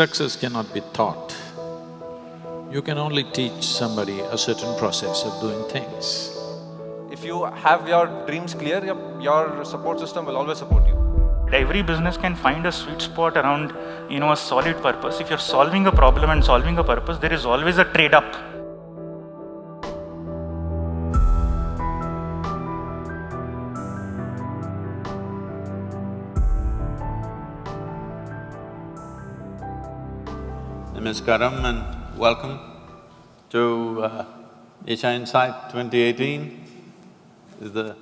Success cannot be taught. You can only teach somebody a certain process of doing things. If you have your dreams clear, your, your support system will always support you. Every business can find a sweet spot around, you know, a solid purpose. If you're solving a problem and solving a purpose, there is always a trade-up. Namaskaram and welcome to uh, Isha Insight 2018. This is the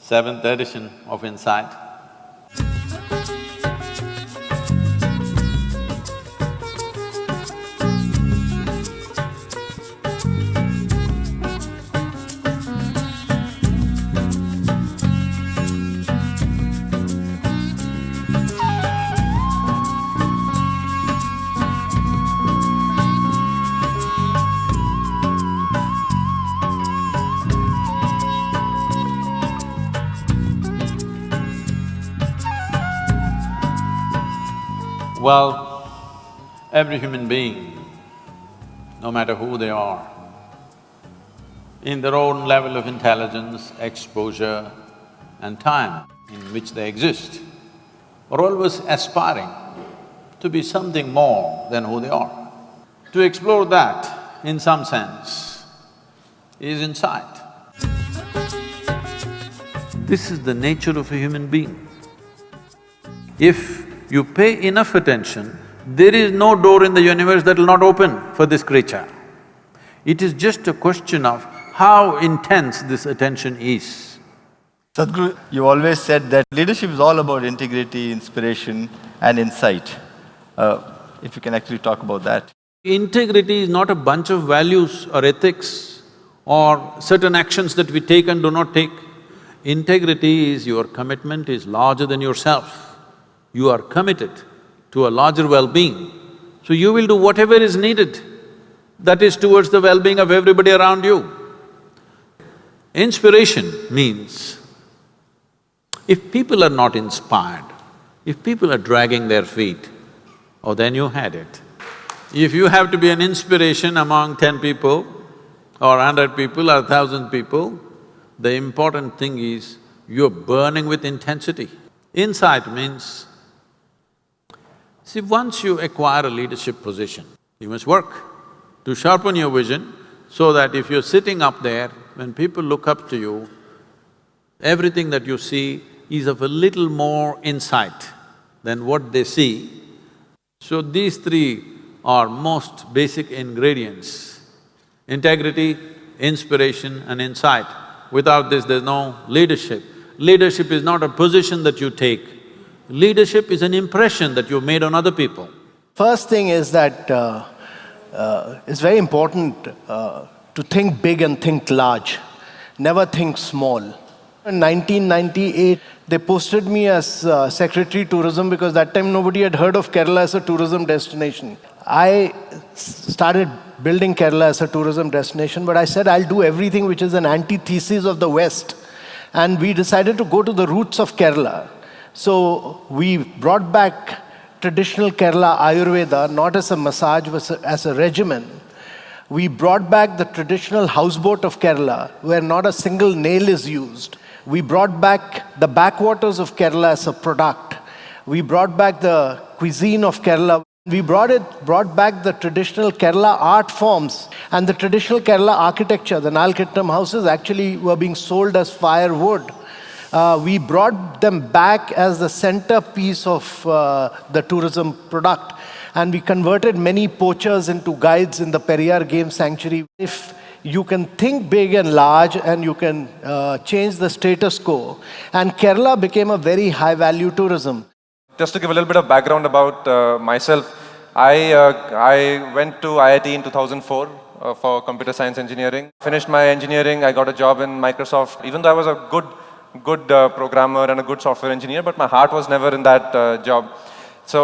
seventh edition of Insight. Well, every human being, no matter who they are, in their own level of intelligence, exposure and time in which they exist, are always aspiring to be something more than who they are. To explore that, in some sense, is insight. This is the nature of a human being. If you pay enough attention, there is no door in the universe that will not open for this creature. It is just a question of how intense this attention is. Sadhguru, you always said that leadership is all about integrity, inspiration and insight. Uh, if you can actually talk about that. Integrity is not a bunch of values or ethics or certain actions that we take and do not take. Integrity is your commitment is larger than yourself you are committed to a larger well-being, so you will do whatever is needed that is towards the well-being of everybody around you. Inspiration means if people are not inspired, if people are dragging their feet, oh then you had it. If you have to be an inspiration among ten people or hundred people or thousand people, the important thing is you're burning with intensity. Insight means See, once you acquire a leadership position, you must work to sharpen your vision so that if you're sitting up there, when people look up to you, everything that you see is of a little more insight than what they see. So these three are most basic ingredients, integrity, inspiration and insight. Without this, there's no leadership. Leadership is not a position that you take, Leadership is an impression that you've made on other people. First thing is that uh, uh, it's very important uh, to think big and think large, never think small. In 1998, they posted me as uh, Secretary Tourism because that time nobody had heard of Kerala as a tourism destination. I started building Kerala as a tourism destination, but I said I'll do everything which is an antithesis of the West. And we decided to go to the roots of Kerala. So we brought back traditional Kerala Ayurveda, not as a massage, but as a regimen. We brought back the traditional houseboat of Kerala, where not a single nail is used. We brought back the backwaters of Kerala as a product. We brought back the cuisine of Kerala. We brought it, brought back the traditional Kerala art forms and the traditional Kerala architecture. The Nalukettu houses actually were being sold as firewood uh, we brought them back as the centerpiece of uh, the tourism product. And we converted many poachers into guides in the Periyar Game Sanctuary. If you can think big and large and you can uh, change the status quo. And Kerala became a very high-value tourism. Just to give a little bit of background about uh, myself, I, uh, I went to IIT in 2004 uh, for computer science engineering. Finished my engineering, I got a job in Microsoft. Even though I was a good good uh, programmer and a good software engineer, but my heart was never in that uh, job. So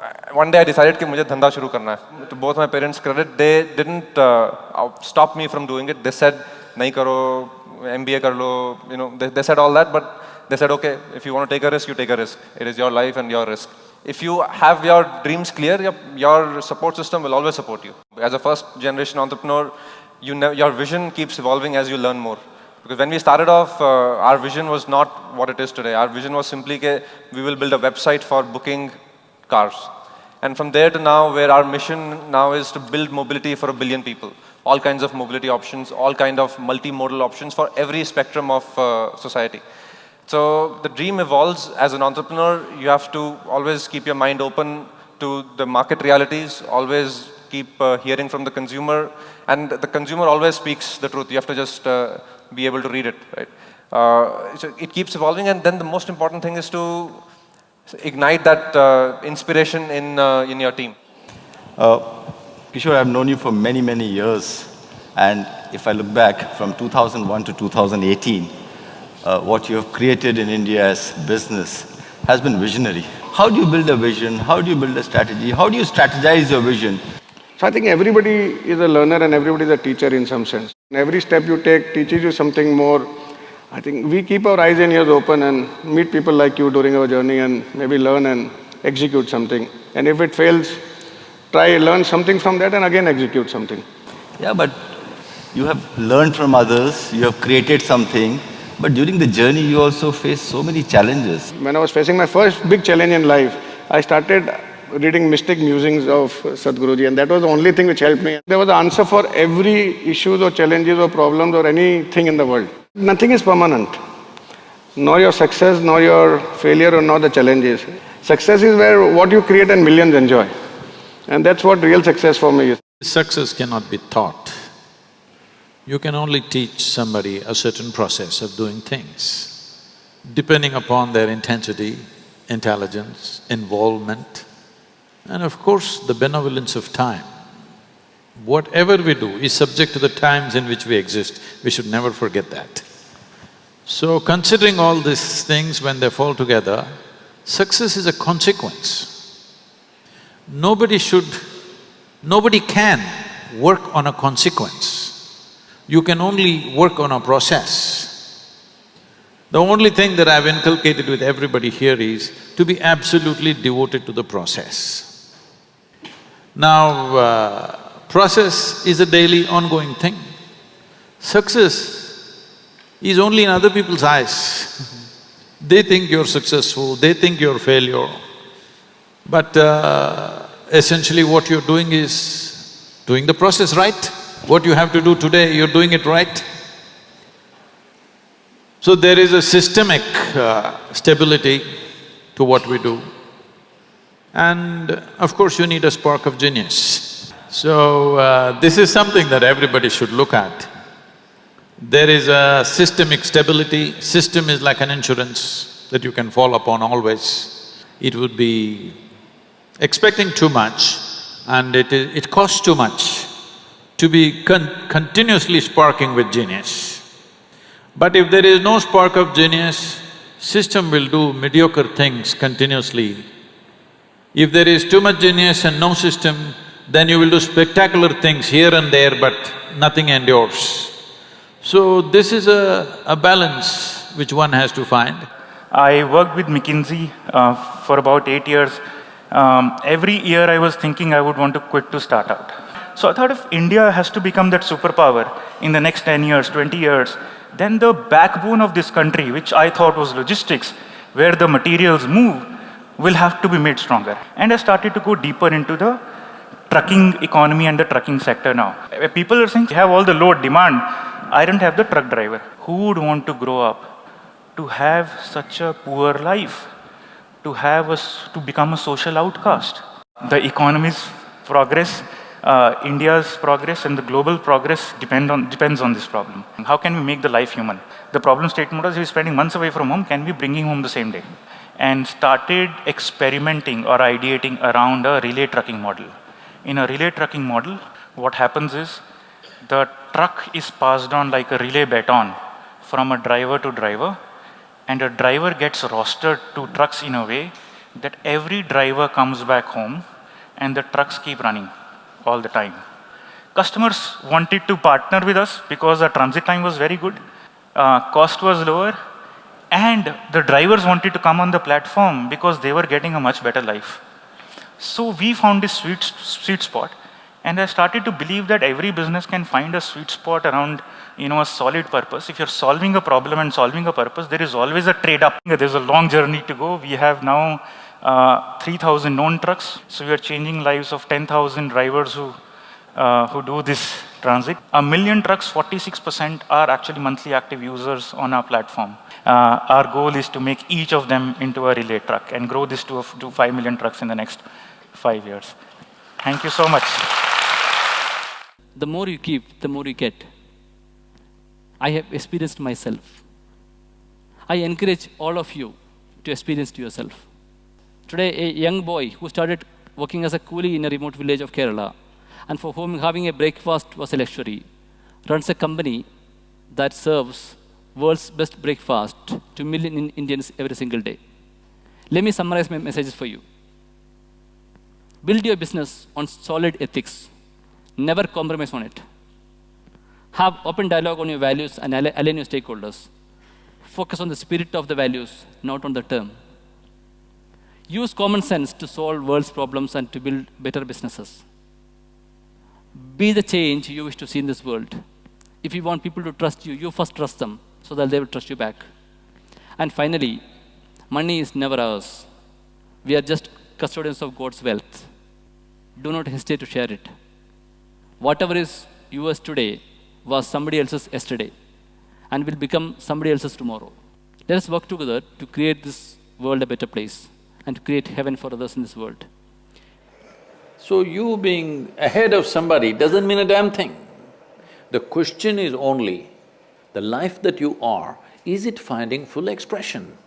uh, one day I decided कि मुझे धंधा शुरू करना है. To both my parents' credit, they didn't uh, stop me from doing it. They said नहीं करो, MBA कर लो, you know, they, they said all that, but they said okay, if you want to take a risk, you take a risk. It is your life and your risk. If you have your dreams clear, your, your support system will always support you. As a first generation entrepreneur, you your vision keeps evolving as you learn more. Because when we started off, uh, our vision was not what it is today. Our vision was simply that we will build a website for booking cars. And from there to now, where our mission now is to build mobility for a billion people. All kinds of mobility options, all kind of multimodal options for every spectrum of uh, society. So the dream evolves as an entrepreneur. You have to always keep your mind open to the market realities, always keep uh, hearing from the consumer. And the consumer always speaks the truth. You have to just uh, be able to read it, right? Uh, so it keeps evolving. And then the most important thing is to ignite that uh, inspiration in, uh, in your team. Kishore, I've known you for many, many years. And if I look back from 2001 to 2018, uh, what you have created in India as business has been visionary. How do you build a vision? How do you build a strategy? How do you strategize your vision? So I think everybody is a learner and everybody is a teacher in some sense. Every step you take teaches you something more. I think we keep our eyes and ears open and meet people like you during our journey and maybe learn and execute something. And if it fails, try learn something from that and again execute something. Yeah, but you have learned from others, you have created something, but during the journey, you also face so many challenges. When I was facing my first big challenge in life, I started reading Mystic Musings of Sadhguruji and that was the only thing which helped me. There was an answer for every issues or challenges or problems or anything in the world. Nothing is permanent. Nor your success, nor your failure, or nor the challenges. Success is where what you create and millions enjoy. And that's what real success for me is. Success cannot be taught. You can only teach somebody a certain process of doing things. Depending upon their intensity, intelligence, involvement, and of course the benevolence of time. Whatever we do is subject to the times in which we exist, we should never forget that. So considering all these things when they fall together, success is a consequence. Nobody should… nobody can work on a consequence. You can only work on a process. The only thing that I've inculcated with everybody here is to be absolutely devoted to the process. Now, uh, process is a daily ongoing thing. Success is only in other people's eyes. they think you're successful, they think you're failure. But uh, essentially what you're doing is doing the process right. What you have to do today, you're doing it right. So there is a systemic uh, stability to what we do. And of course you need a spark of genius. So uh, this is something that everybody should look at. There is a systemic stability, system is like an insurance that you can fall upon always. It would be expecting too much and it, it costs too much to be con continuously sparking with genius. But if there is no spark of genius, system will do mediocre things continuously. If there is too much genius and no system, then you will do spectacular things here and there, but nothing endures. So this is a, a balance which one has to find. I worked with McKinsey uh, for about eight years. Um, every year I was thinking I would want to quit to start out. So I thought if India has to become that superpower in the next 10 years, 20 years, then the backbone of this country, which I thought was logistics, where the materials move, will have to be made stronger. And I started to go deeper into the trucking economy and the trucking sector now. People are saying, you have all the load demand, I don't have the truck driver. Who would want to grow up to have such a poor life? To have a, to become a social outcast? The economy's progress uh, India's progress and the global progress depend on, depends on this problem. How can we make the life human? The problem statement was, we're spending months away from home, can we bring him home the same day? And started experimenting or ideating around a relay trucking model. In a relay trucking model, what happens is, the truck is passed on like a relay baton from a driver to driver, and a driver gets rostered to trucks in a way that every driver comes back home and the trucks keep running all the time. Customers wanted to partner with us because the transit time was very good, uh, cost was lower, And the drivers wanted to come on the platform because they were getting a much better life. So we found this sweet, sweet spot. And I started to believe that every business can find a sweet spot around you know, a solid purpose. If you're solving a problem and solving a purpose, there is always a trade-up. There's a long journey to go. We have now uh, 3,000 known trucks. So we are changing lives of 10,000 drivers who, uh, who do this transit. A million trucks, 46% are actually monthly active users on our platform. Uh, our goal is to make each of them into a relay truck and grow this to, to 5 million trucks in the next five years. Thank you so much. The more you keep, the more you get. I have experienced myself. I encourage all of you to experience to yourself. Today, a young boy who started working as a coolie in a remote village of Kerala, and for whom having a breakfast was a luxury, runs a company that serves world's best breakfast to million Indians every single day. Let me summarize my messages for you. Build your business on solid ethics. Never compromise on it. Have open dialogue on your values and align your stakeholders. Focus on the spirit of the values, not on the term. Use common sense to solve world's problems and to build better businesses. Be the change you wish to see in this world. If you want people to trust you, you first trust them so that they will trust you back. And finally, money is never ours. We are just custodians of God's wealth. Do not hesitate to share it. Whatever is yours today was somebody else's yesterday and will become somebody else's tomorrow. Let us work together to create this world a better place and to create heaven for others in this world. So you being ahead of somebody doesn't mean a damn thing. The question is only, the life that you are, is it finding full expression?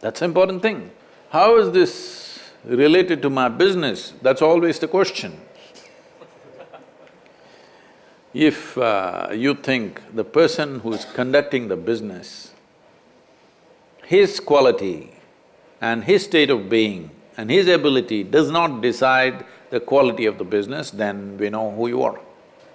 That's an important thing. How is this related to my business? That's always the question. If uh, you think the person who is conducting the business, his quality and his state of being and his ability does not decide the quality of the business, then we know who you are.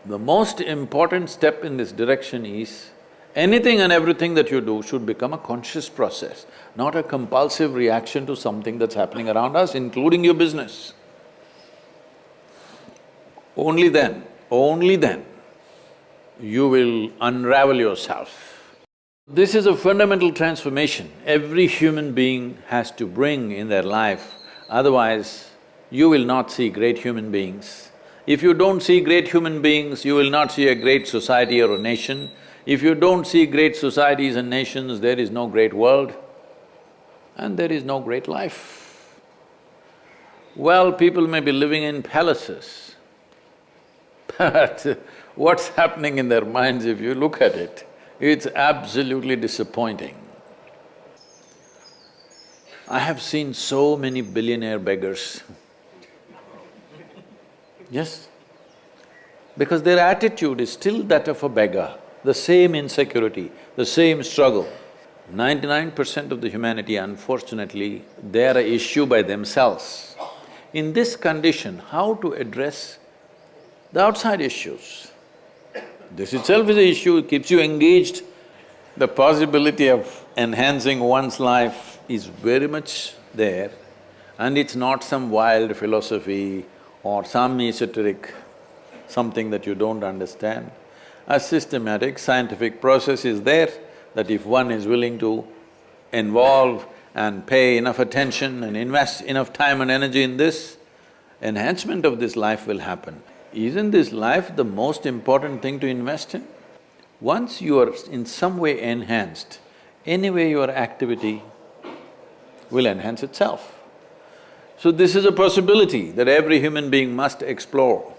The most important step in this direction is anything and everything that you do should become a conscious process, not a compulsive reaction to something that's happening around us, including your business. Only then, only then you will unravel yourself. This is a fundamental transformation every human being has to bring in their life, otherwise you will not see great human beings. If you don't see great human beings, you will not see a great society or a nation. If you don't see great societies and nations, there is no great world and there is no great life. Well, people may be living in palaces, but what's happening in their minds if you look at it, it's absolutely disappointing. I have seen so many billionaire beggars Yes, because their attitude is still that of a beggar, the same insecurity, the same struggle. Ninety-nine percent of the humanity, unfortunately, they are a issue by themselves. In this condition, how to address the outside issues? This itself is an issue, it keeps you engaged. The possibility of enhancing one's life is very much there and it's not some wild philosophy or some esoteric something that you don't understand. A systematic scientific process is there that if one is willing to involve and pay enough attention and invest enough time and energy in this, enhancement of this life will happen. Isn't this life the most important thing to invest in? Once you are in some way enhanced, anyway your activity will enhance itself. So this is a possibility that every human being must explore.